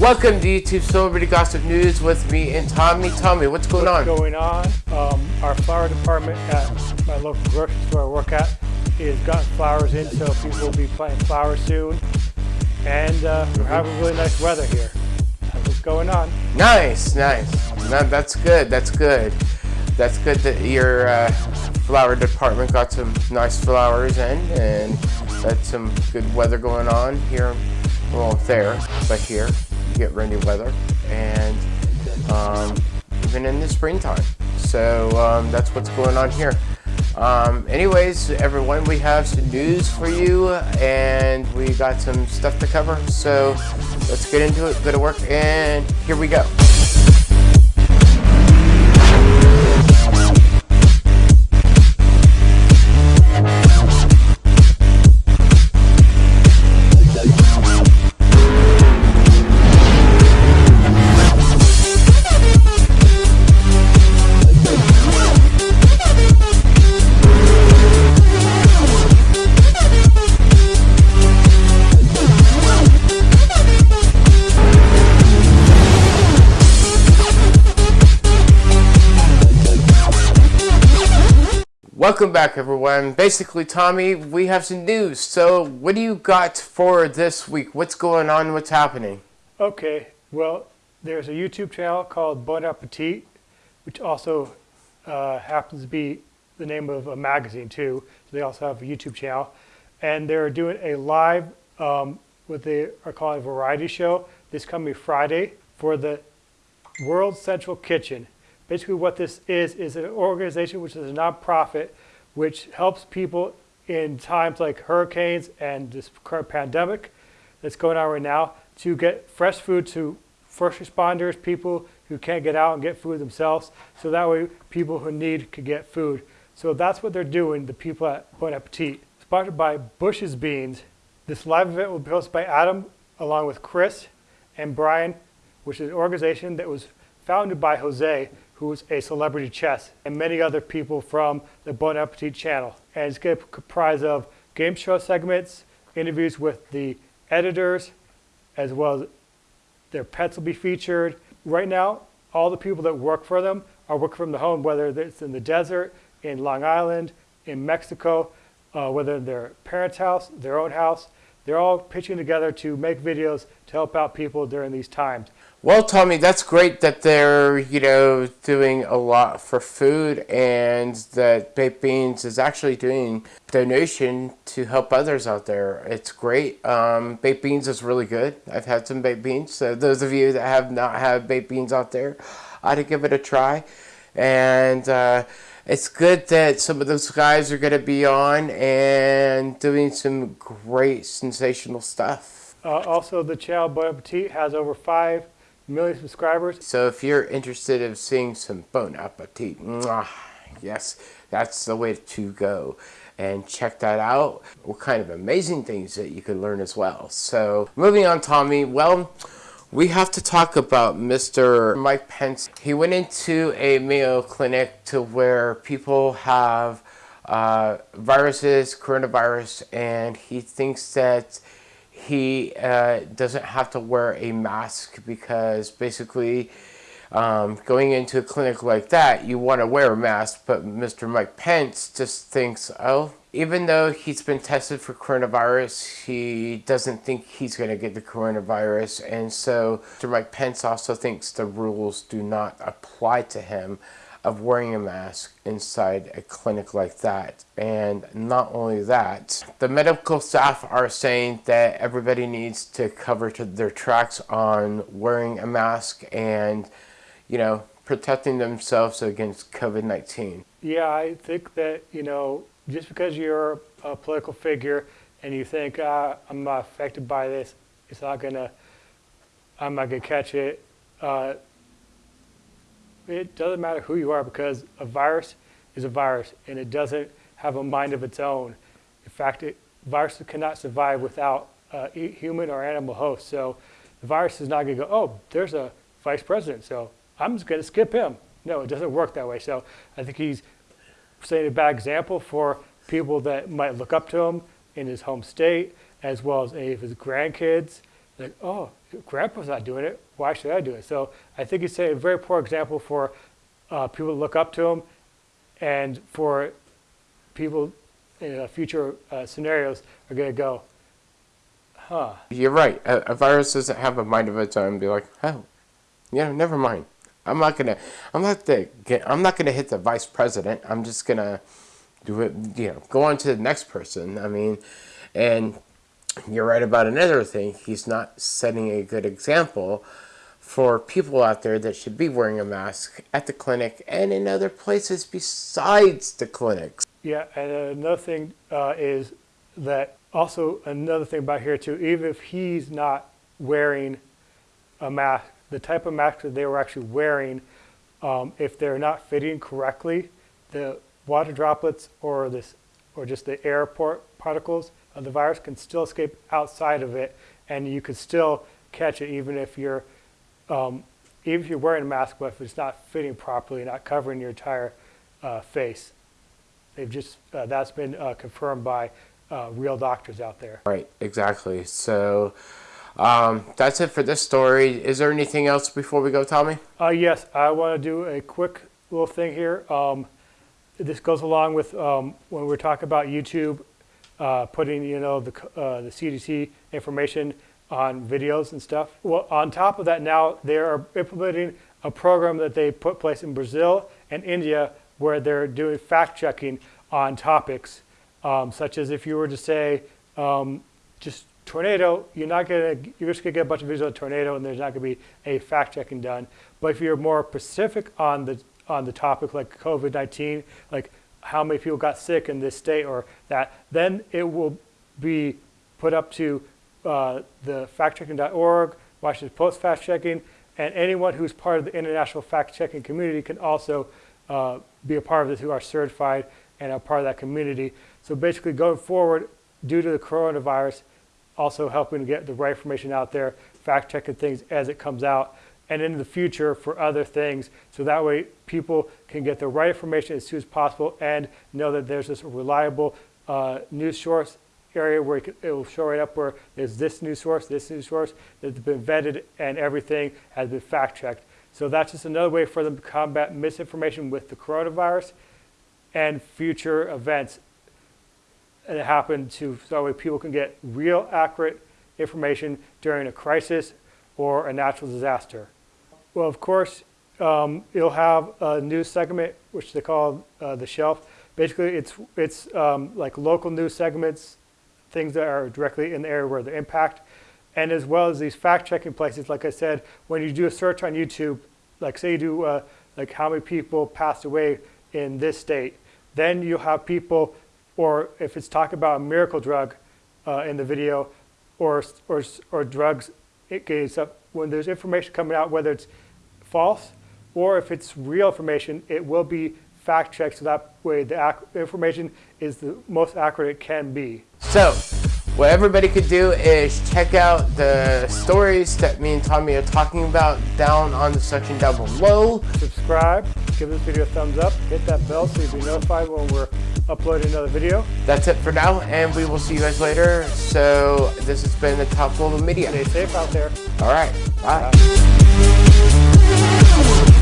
Welcome to YouTube Celebrity Gossip News with me and Tommy. Tommy, what's going what's on? going on? Um, our flower department at my local grocery store I work at is gotten flowers in, so people will be planting flowers soon. And uh, we're having really nice weather here. That's what's going on. Nice, nice. No, that's good. That's good. That's good that your uh, flower department got some nice flowers in, and that's some good weather going on here. Well, there, but here get rainy weather, and um, even in the springtime. So um, that's what's going on here. Um, anyways, everyone, we have some news for you, and we got some stuff to cover. So let's get into it. Go to work, and here we go. Welcome back everyone. Basically Tommy, we have some news. So what do you got for this week? What's going on? What's happening? Okay, well there's a YouTube channel called Bon Appetit, which also uh, happens to be the name of a magazine too. So they also have a YouTube channel. And they're doing a live, um, what they are calling a variety show this coming Friday for the World Central Kitchen. Basically what this is, is an organization which is a nonprofit which helps people in times like hurricanes and this current pandemic that's going on right now to get fresh food to first responders, people who can't get out and get food themselves, so that way people who need could get food. So that's what they're doing, the people at Bon Appetit. Sponsored by Bush's Beans, this live event will be hosted by Adam along with Chris and Brian, which is an organization that was founded by Jose, who's a celebrity chess, and many other people from the Bon Appetit channel. And it's going to comprise of game show segments, interviews with the editors, as well as their pets will be featured. Right now, all the people that work for them are working from the home, whether it's in the desert, in Long Island, in Mexico, uh, whether their parents' house, their own house. They're all pitching together to make videos to help out people during these times. Well, Tommy, that's great that they're, you know, doing a lot for food and that Baked Beans is actually doing donation to help others out there. It's great. Um, baked Beans is really good. I've had some Baked Beans. So those of you that have not had Baked Beans out there, I'd give it a try. And uh, it's good that some of those guys are going to be on and doing some great, sensational stuff. Uh, also, the channel Bon Appetit has over 5 million subscribers. So if you're interested in seeing some Bon Appetit, mwah, yes, that's the way to go. And check that out. What kind of amazing things that you can learn as well. So moving on, Tommy. Well, we have to talk about Mr. Mike Pence. He went into a Mayo Clinic to where people have uh, viruses, coronavirus, and he thinks that he uh, doesn't have to wear a mask because basically um, going into a clinic like that, you want to wear a mask, but Mr. Mike Pence just thinks, oh, even though he's been tested for coronavirus, he doesn't think he's going to get the coronavirus. And so Mr. Mike Pence also thinks the rules do not apply to him of wearing a mask inside a clinic like that. And not only that, the medical staff are saying that everybody needs to cover to their tracks on wearing a mask and, you know, protecting themselves against COVID-19. Yeah, I think that, you know, just because you're a political figure and you think, ah, I'm affected by this, it's not gonna, I'm not gonna catch it, uh, it doesn't matter who you are because a virus is a virus and it doesn't have a mind of its own. In fact, it, viruses cannot survive without uh, human or animal host. So the virus is not going to go, oh, there's a vice president, so I'm just going to skip him. No, it doesn't work that way. So I think he's setting a bad example for people that might look up to him in his home state, as well as any of his grandkids like, oh, grandpa's not doing it, why should I do it? So I think he's a very poor example for uh, people to look up to him and for people in uh, future uh, scenarios are going to go, huh. You're right. A, a, virus doesn't have a mind of its own. Be like, oh, yeah, never mind. I'm not gonna. I'm not the. I'm not gonna hit the vice president. I'm just gonna do it. You know, go on to the next person. I mean, and you're right about another thing. He's not setting a good example for people out there that should be wearing a mask at the clinic and in other places besides the clinics. Yeah, and another thing uh, is that also another thing about here too, even if he's not wearing a mask, the type of mask that they were actually wearing, um, if they're not fitting correctly, the water droplets or this or just the air particles of the virus can still escape outside of it, and you could still catch it even if you're um, even if you're wearing a mask, but if it's not fitting properly, not covering your entire uh, face. They've just uh, that's been uh, confirmed by uh, real doctors out there. Right, exactly. So um, that's it for this story. Is there anything else before we go, Tommy? Uh, yes, I want to do a quick little thing here. Um, this goes along with um, when we're talking about YouTube uh, putting you know the uh, the CDC information on videos and stuff. Well, on top of that, now they are implementing a program that they put place in Brazil and India where they're doing fact checking on topics, um, such as if you were to say um, just tornado, you're not gonna you're just gonna get a bunch of videos of tornado and there's not gonna be a fact checking done. But if you're more specific on the on the topic like COVID-19, like how many people got sick in this state or that, then it will be put up to uh, the factchecking.org, Washington Post fact checking, and anyone who's part of the international fact checking community can also uh, be a part of this who are certified and are part of that community. So basically going forward, due to the coronavirus, also helping to get the right information out there, fact checking things as it comes out, and in the future for other things. So that way people can get the right information as soon as possible and know that there's this reliable uh, news source area where it, will show right up where there's this news source, this news source that's been vetted and everything has been fact checked. So that's just another way for them to combat misinformation with the coronavirus and future events that happen to so that way people can get real accurate information during a crisis or a natural disaster. Well, of course, um, you'll have a news segment, which they call uh, the shelf. Basically, it's, it's um, like local news segments, things that are directly in the area where they impact, and as well as these fact-checking places. Like I said, when you do a search on YouTube, like say you do uh, like how many people passed away in this state, then you'll have people, or if it's talking about a miracle drug uh, in the video, or, or, or drugs, it when there's information coming out, whether it's false or if it's real information, it will be fact checked so that way the information is the most accurate it can be. So, what everybody could do is check out the stories that me and Tommy are talking about down on the section down below. Subscribe, give this video a thumbs up, hit that bell so you'll be notified when we're uploading another video. That's it for now, and we will see you guys later. So, this has been the Top Global Media. Stay safe out there. All right, bye. bye.